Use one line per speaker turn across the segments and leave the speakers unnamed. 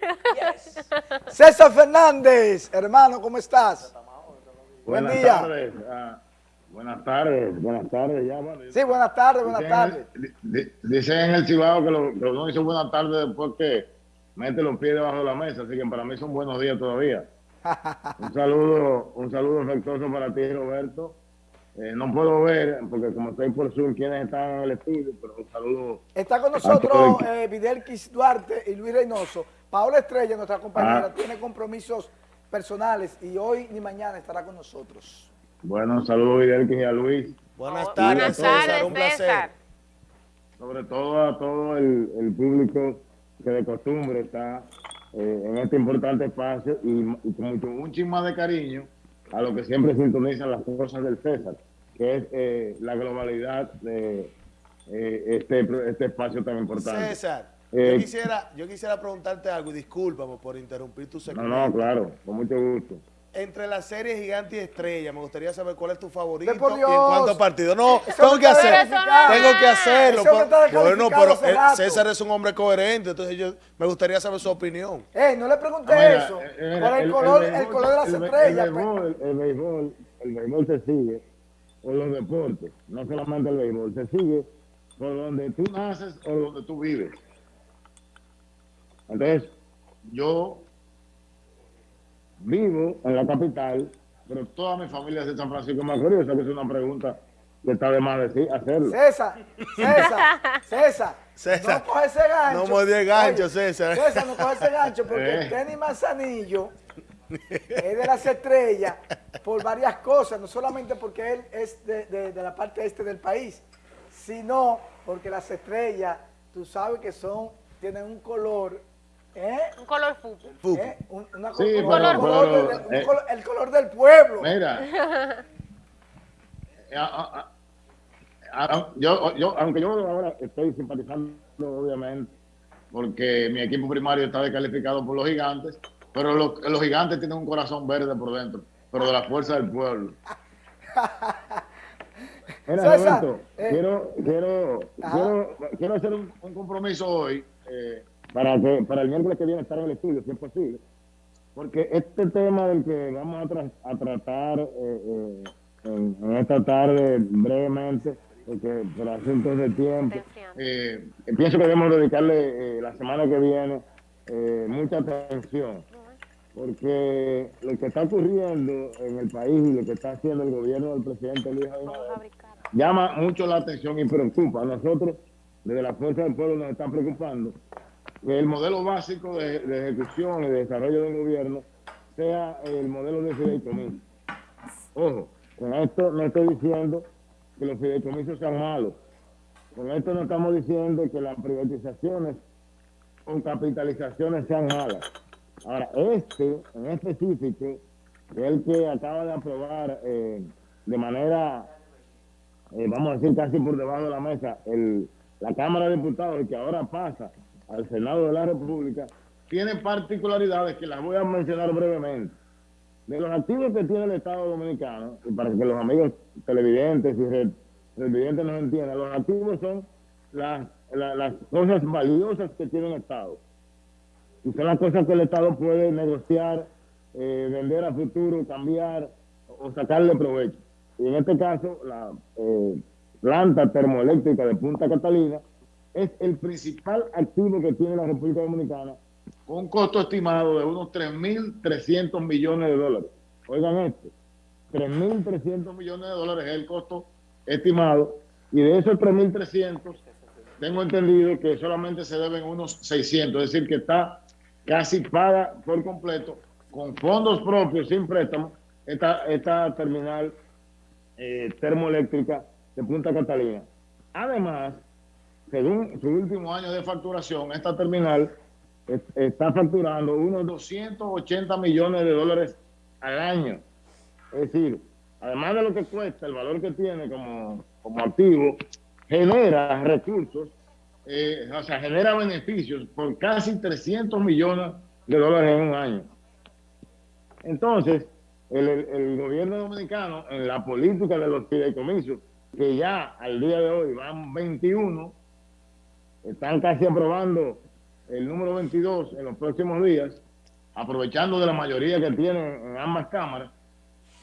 César Fernández, hermano, ¿cómo estás?
Buen
Buenas
día.
tardes.
ah, buenas tardes, buenas tardes. Ya, bueno,
Sí, buenas tardes, buenas tardes.
en el- di- Dicen en el Cibao que, lo, que uno dice buenas tardes después que mete los pies debajo de la mesa, así que para mí son buenos días todavía. Un saludo, un saludo afectuoso para ti, Roberto. Eh, no puedo ver, porque como estoy por Zoom, quienes están en el estudio, pero un saludo.
Está con nosotros eh, Videlquis Duarte y Luis Reynoso. Paola Estrella, nuestra compañera,
Ah.
tiene compromisos personales y hoy ni mañana estará con nosotros.
Bueno, un saludo a Videlquis y a Luis,
Buenas tardes,
buenas tardes,
un placer.
César.
sobre todo a todo el, el público que de costumbre está eh, en este importante espacio y, y con mucho, un más de cariño a lo que siempre sintonizan las cosas del César, que es eh, la globalidad de eh, este, este espacio tan importante.
César,
Eh,
yo, quisiera, yo quisiera preguntarte algo y discúlpame por interrumpir tu
No,
segmento.
no, claro, con mucho gusto.
Entre la serie Gigante y Estrella, me gustaría saber cuál es tu favorito y en cuántos partidos. No, tengo que hacer. Tengo que hacerlo. Bueno, pero eh. César es un hombre coherente, entonces yo me gustaría saber su opinión.
Eh, no le pregunté
Ah, mira,
eso.
eh, eh,
por el, color, el,
béisbol-
color de las
el
estrellas.
El béisbol, el béisbol, el béisbol se sigue por los deportes, no solamente el béisbol, se sigue por donde tú naces o donde tú vives. Entonces, yo vivo en la capital, pero toda mi familia es de San Francisco de Macorís, o sea que es una pregunta que está de más decir, hacerlo.
César, César, César,
César,
no coge ese gancho.
no me gancho,
Oye,
César.
César, no coge ese gancho porque
Eh.
el tenis Manzanillo es de las estrellas por varias cosas, no solamente porque él es de, de- de la parte este del país, sino porque las estrellas, tú sabes que son, tienen un color, ¿eh?
Un color fútbol.
¿Eh? Un, una
Sí,
un
pero-
color
pero,
del- un
eh,
color- el color del pueblo.
Mira. A- a- a- a- yo, yo, aunque yo ahora estoy simpatizando, obviamente, porque mi equipo primario está descalificado por los gigantes, pero los, los gigantes tienen un corazón verde por dentro, pero de la fuerza del pueblo. Mira,
César,
Roberto,
eh,
quiero, quiero, quiero, quiero hacer un, un compromiso hoy eh, para que para el miércoles que viene estar en el estudio, si es posible. Porque este tema del que vamos a, tra- a tratar eh, eh, en, en esta tarde brevemente, porque por asuntos de tiempo, eh, pienso que debemos dedicarle eh, la semana que viene eh, mucha atención, porque lo que está ocurriendo en el país y lo que está haciendo el gobierno del presidente Luis Abinader llama mucho la atención y preocupa. A nosotros, desde la Fuerza del Pueblo, nos están preocupando que el modelo básico de, de ejecución y de desarrollo del gobierno sea el modelo de fideicomiso. Ojo, con esto no estoy diciendo que los fideicomisos sean malos. Con esto no estamos diciendo que las privatizaciones o capitalizaciones sean malas. Ahora, este en específico, que es el que acaba de aprobar eh, de manera eh, vamos a decir casi por debajo de la mesa, el, la Cámara de Diputados, que ahora pasa al Senado de la República, tiene particularidades que las voy a mencionar brevemente. De los activos que tiene el Estado Dominicano, y para que los amigos televidentes y televidentes nos entiendan, los activos son las, la- las cosas valiosas que tiene el Estado. Y son las cosas que el Estado puede negociar, eh, vender a futuro, cambiar o sacarle provecho. Y en este caso, la eh, planta termoeléctrica de Punta Catalina es el principal activo que tiene la República Dominicana, con un costo estimado de unos 3.300 millones de dólares. Oigan esto, 3.300 millones de dólares es el costo estimado, y de esos 3.300, tengo entendido que solamente se deben unos 600, es decir, que está casi paga por completo, con fondos propios, sin préstamo, esta, esta terminal eh, termoeléctrica de Punta Catalina. Además, según su último año de facturación, esta terminal es- está facturando unos 280 millones de dólares al año. Es decir, además de lo que cuesta, el valor que tiene como, como activo, genera recursos, eh, o sea, genera beneficios por casi 300 millones de dólares en un año. Entonces, el, gobierno dominicano, en la política de los fideicomisos, que ya al día de hoy van 21, están casi aprobando el número 22 en los próximos días, aprovechando de la mayoría que tiene en ambas cámaras,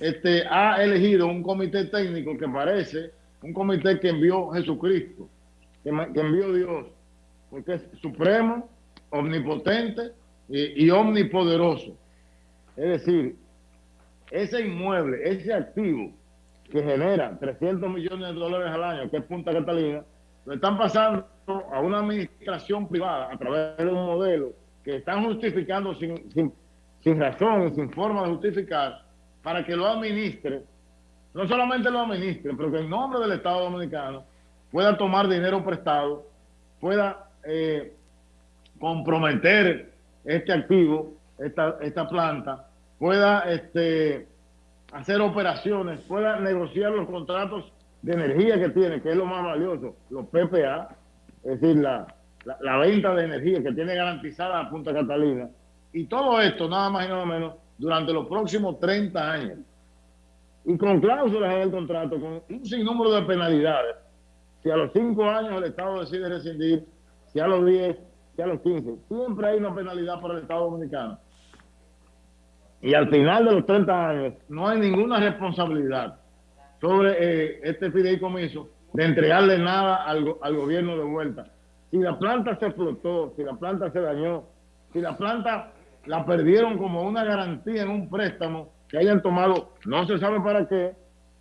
este, ha elegido un comité técnico que parece un comité que envió Jesucristo, que, envió Dios, porque es supremo, omnipotente y, y omnipoderoso. Es decir, ese inmueble, ese activo que genera 300 millones de dólares al año, que es Punta Catalina, lo están pasando a una administración privada a través de un modelo que están justificando sin, sin, sin razón, sin forma de justificar, para que lo administre, no solamente lo administre, pero que en nombre del Estado Dominicano pueda tomar dinero prestado, pueda eh, comprometer este activo, esta, esta planta, pueda este, hacer operaciones, pueda negociar los contratos de energía que tiene, que es lo más valioso, los PPA, es decir, la, la, venta de energía que tiene garantizada la Punta Catalina. Y todo esto, nada más y nada menos, durante los próximos 30 años. Y con cláusulas en el contrato, con un sinnúmero de penalidades. Si a los 5 años el Estado decide rescindir, si a los 10, si a los 15, siempre hay una penalidad para el Estado Dominicano. Y al final de los 30 años no hay ninguna responsabilidad sobre eh, este fideicomiso de entregarle nada al, al gobierno de vuelta. Si la planta se explotó, si la planta se dañó, si la planta la perdieron como una garantía en un préstamo que hayan tomado, no se sabe para qué,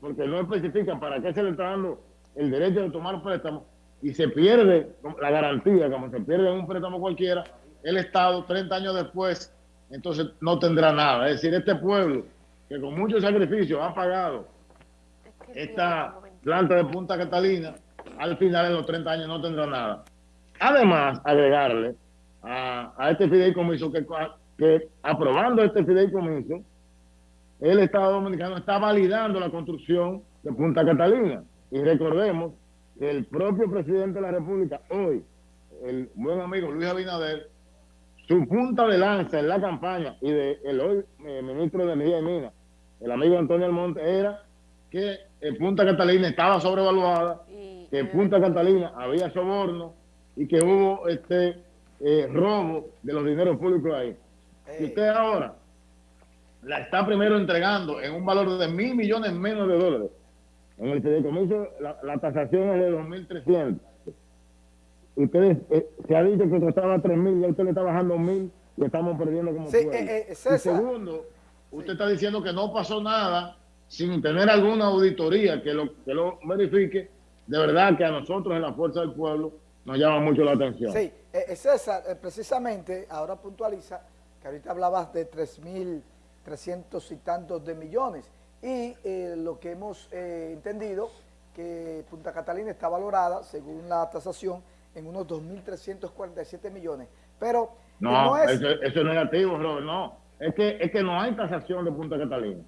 porque no especifica para qué se le está dando el derecho de tomar préstamo y se pierde la garantía, como se pierde en un préstamo cualquiera, el Estado 30 años después, entonces no tendrá nada. Es decir, este pueblo que con mucho sacrificio ha pagado esta planta de Punta Catalina, al final en los 30 años no tendrá nada. Además, agregarle a, a este fideicomiso que, que aprobando este fideicomiso, el Estado Dominicano está validando la construcción de Punta Catalina. Y recordemos que el propio presidente de la República, hoy, el buen amigo Luis Abinader, su punta de lanza en la campaña y de el hoy eh, ministro de Energía y Minas, el amigo Antonio Almonte, era que en Punta Catalina estaba sobrevaluada, que en Punta Catalina había soborno y que hubo este eh, robo de los dineros públicos ahí. Y usted ahora la está primero entregando en un valor de mil millones menos de dólares. En el fideicomiso la, la tasación es de 2.300. Ustedes, eh, se ha dicho que costaba 3.000 y usted le está bajando 1.000 y estamos perdiendo como
sí, eh, eh,
segundo, usted está diciendo que no pasó nada sin tener alguna auditoría que lo, que lo verifique, de verdad que a nosotros en la Fuerza del Pueblo nos llama mucho la atención.
Sí, eh, César, precisamente, ahora puntualiza que ahorita hablabas de 3.300 y tantos de millones y lo que hemos entendido que Punta Catalina está valorada, según la tasación, en unos 2.347 millones. Pero
no, eso, es negativo, Robert, no. Es que, es que no hay tasación de Punta Catalina.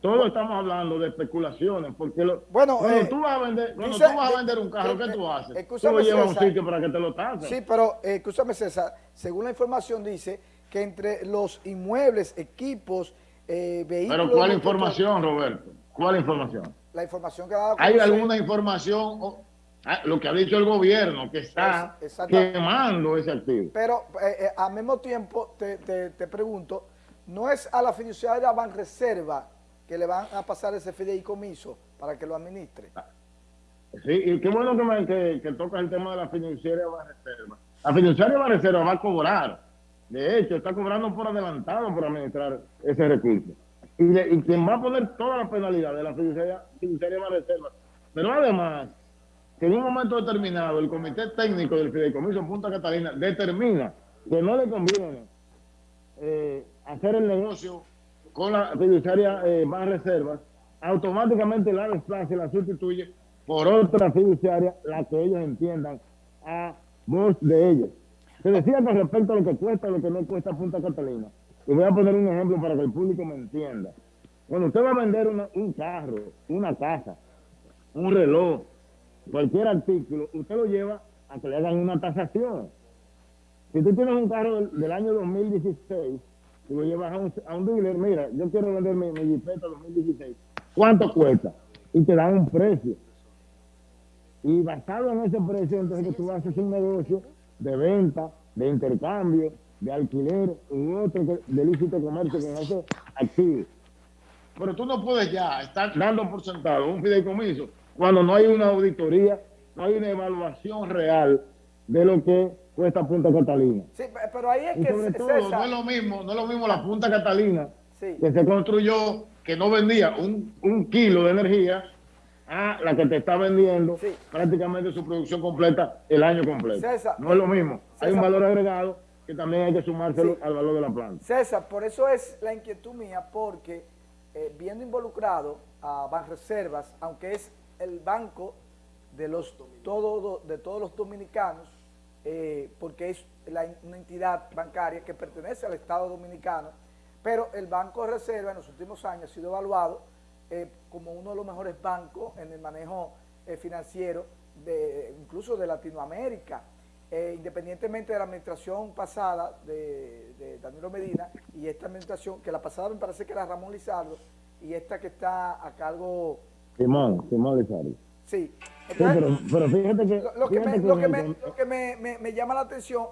Todos estamos hablando de especulaciones, porque lo,
bueno,
cuando, eh, tú vas a vender, cuando tú vas a vender un carro, ¿qué tú haces? Tú lo llevas a un sitio para que te lo tasen.
Sí, pero eh, escúchame César, según la información dice que entre los inmuebles, equipos, eh, vehículos...
Pero ¿cuál información, Roberto? ¿Cuál información?
La información que ha dado...
¿Hay alguna información Ah, lo que ha dicho el gobierno, que está quemando ese activo.
Pero eh, eh, al mismo tiempo te, pregunto, ¿no es a la fiduciaria Banreserva que le van a pasar ese fideicomiso para que lo administre? Ah,
sí, y qué bueno que, que, toca el tema de la fiduciaria Banreserva. La fiduciaria Banreserva va a cobrar, de hecho, está cobrando por adelantado por administrar ese recurso. Y, quien va a poner toda la penalidad de la fiduciaria, fiduciaria Banreserva. Pero además que en un momento determinado el comité técnico del Fideicomiso Punta Catalina determina que no le conviene eh, hacer el negocio con la fiduciaria eh, más reservas, automáticamente la desplaza y la sustituye por otra fiduciaria, la que ellos entiendan a voz de ellos. Se decía con respecto a lo que cuesta, lo que no cuesta Punta Catalina. Y voy a poner un ejemplo para que el público me entienda. Cuando usted va a vender un carro, una casa, un reloj, cualquier artículo, usted lo lleva a que le hagan una tasación. Si tú tienes un carro del, año 2016 y lo llevas a un, dealer, mira, yo quiero vender mi, mi Jeepeta 2016, ¿cuánto cuesta? Y te dan un precio. Y basado en ese precio, entonces tú haces un negocio de venta de intercambio, de alquiler u otro que- de lícito comercio con esos activos. Pero tú no puedes ya estar dando por sentado un fideicomiso cuando no hay una auditoría, no hay una evaluación real de lo que cuesta Punta Catalina.
Sí, pe- pero ahí es
Y
que
sobre todo,
César,
no es lo mismo, no es lo mismo la Punta Catalina
sí,
que se construyó, que no vendía un, un kilo de energía a la que te está vendiendo
Sí.
prácticamente su producción completa el año completo.
César,
no es lo mismo. Hay un valor agregado que también hay que sumárselo
Sí.
al valor de la planta.
César, por eso es la inquietud mía, porque eh, viendo involucrado a Banreservas, aunque es el banco de los todo, de todos los dominicanos, eh, porque es la- una entidad bancaria que pertenece al Estado dominicano, pero el Banco de Reserva en los últimos años ha sido evaluado eh, como uno de los mejores bancos en el manejo eh, financiero, de, incluso de Latinoamérica. Eh, independientemente de la administración pasada de, de Danilo Medina y esta administración, que la pasada me parece que era Ramón Lizardo, y esta que está a cargo,
Simón, Simón Lizardo.
sí.
Sí,
Entonces,
pero, pero fíjate que...
lo, lo que, me, lo que, me, lo que me- me- me llama la atención,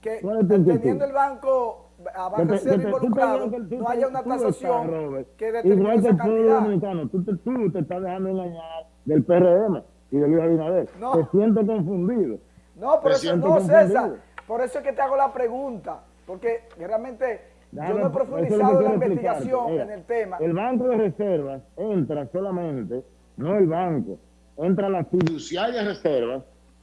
que teniendo el banco a
que te-
Banreserva
que te- tú te
involucrado,
ves que tú
no haya una tasación que determine esa
el pueblo
cantidad.
dominicano, tú te, tú te estás dejando engañar del PRM y de Luis Abinader.
No.
Te siento confundido.
No, por eso no. César. Por eso es que te hago la pregunta. Porque realmente
Déjame-
yo no he profundizado en la investigación en el tema.
El Banco de Reservas entra solamente, no el banco, entra la fiduciaria reservas,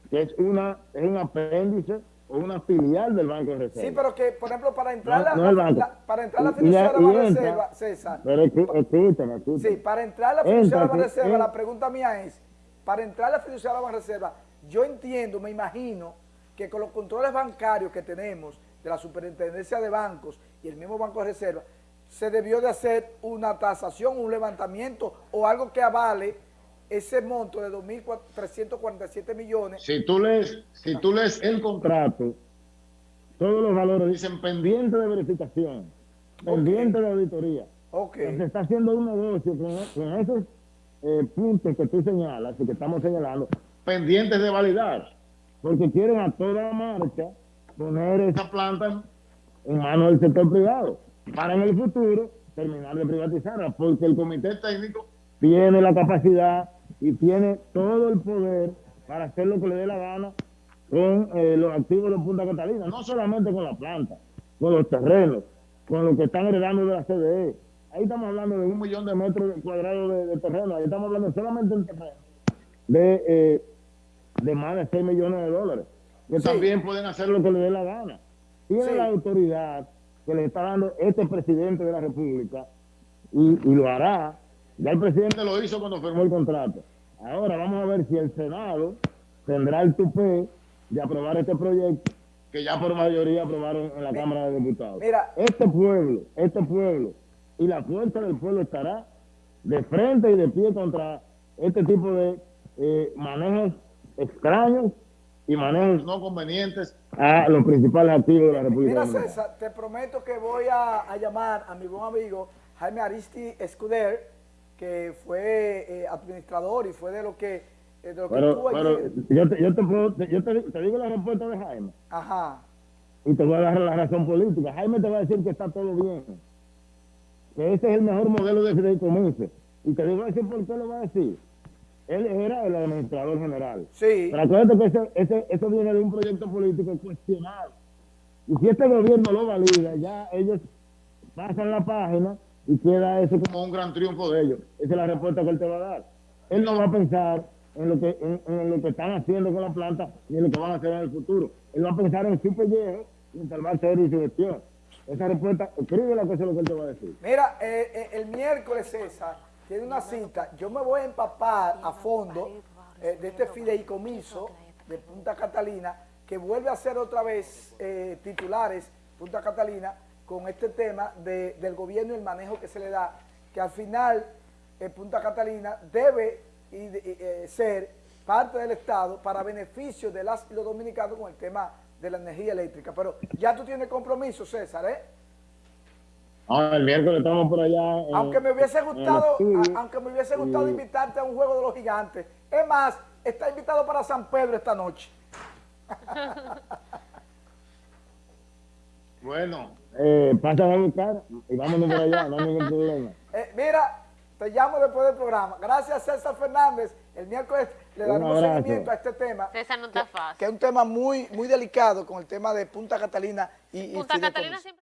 que es una es un apéndice una filial del Banco de Reservas.
Sí, pero que, por ejemplo, para entrar,
No,
la,
no el banco.
la- para entrar la fiduciaria de la reserva, César,
Pero escú- escúchame, escúchame.
sí, para entrar la fiduciaria de la reserva, la pregunta mía es, para entrar la fiduciaria de la reserva, yo entiendo, me imagino, que con los controles bancarios que tenemos de la superintendencia de bancos y el mismo Banco de Reserva, se debió de hacer una tasación, un levantamiento o algo que avale ese monto de 2.347 millones.
Si tú lees, si tú lees el contrato, todos los valores dicen pendiente de verificación, pendiente de auditoría.
Ok,
Se está haciendo un negocio con, con esos eh, puntos que tú señalas y que estamos señalando, pendientes de validar, porque quieren a toda marcha poner esa planta en manos del sector privado, para en el futuro terminar de privatizarla, porque el comité técnico tiene la capacidad y tiene todo el poder para hacer lo que le dé la gana con eh, los activos de Punta Catalina, no solamente con la planta, con los terrenos, con lo que están heredando de la CDE. Ahí estamos hablando de un millón de metros cuadrados de, de terreno, ahí estamos hablando solamente del terreno de, eh, de más de 6 millones de dólares, que
Sí.
también pueden hacer lo que les dé la gana. Tiene
Sí.
la autoridad que le está dando este presidente de la República y, y lo hará. Ya el presidente lo hizo cuando firmó el contrato. Ahora vamos a ver si el Senado tendrá el tupé de aprobar este proyecto que ya por mayoría aprobaron en la Cámara de Diputados.
Mira.
Este pueblo, este pueblo y la fuerza del pueblo estará de frente y de pie contra este tipo de eh, manejos extraños y manejos no convenientes a los principales activos de la República
Mira,
Dominicana.
César, te prometo que voy a, a llamar a mi buen amigo Jaime Aristi Escuder, que fue eh, administrador y fue de lo que, eh, de lo que
Pero, pero yo, te, yo, te, puedo- yo te, te digo la respuesta de Jaime
Ajá.
y te voy a dar la razón política. Jaime te va a decir que está todo bien, que ese es el mejor modelo de fideicomiso. Y te digo a decir por qué lo va a decir. Él era el administrador general.
Sí.
Pero acuérdate que ese, ese, eso viene de un proyecto político cuestionado. Y si este gobierno lo valida, ya ellos pasan la página y queda eso como un gran triunfo de ellos. Esa es la respuesta que él te va a dar. Él no va a pensar en lo que en, lo que están haciendo con la planta ni en lo que van a hacer en el futuro. Él va a pensar en su pellejo y en salvar serio y su gestión. Esa respuesta, escríbela que eso es lo que él te va a decir.
Mira, eh, eh, el miércoles, César, tiene una cita. Yo me voy a empapar a fondo eh, de este fideicomiso de Punta Catalina, que vuelve a ser otra vez eh, titulares Punta Catalina con este tema de- del gobierno y el manejo que se le da, que al final eh, Punta Catalina debe y eh, ser parte del Estado para beneficio de las y los dominicanos con el tema de la energía eléctrica. Pero ya tú tienes compromiso, César, ¿eh?
Ah, el miércoles estamos por allá. en-
Aunque me hubiese gustado, a- aunque me hubiese gustado
Y-
invitarte a un juego de los gigantes. Es más, está invitado para San Pedro esta noche.
Bueno, eh, pásame a buscar y vámonos por allá, no hay ningún problema.
Eh, mira, te llamo después del programa. Gracias, César Fernández. El miércoles le daremos seguimiento a este tema.
César no está fácil.
Que es un tema muy, muy delicado con el tema de Punta Catalina y,
Punta. Catalina siempre...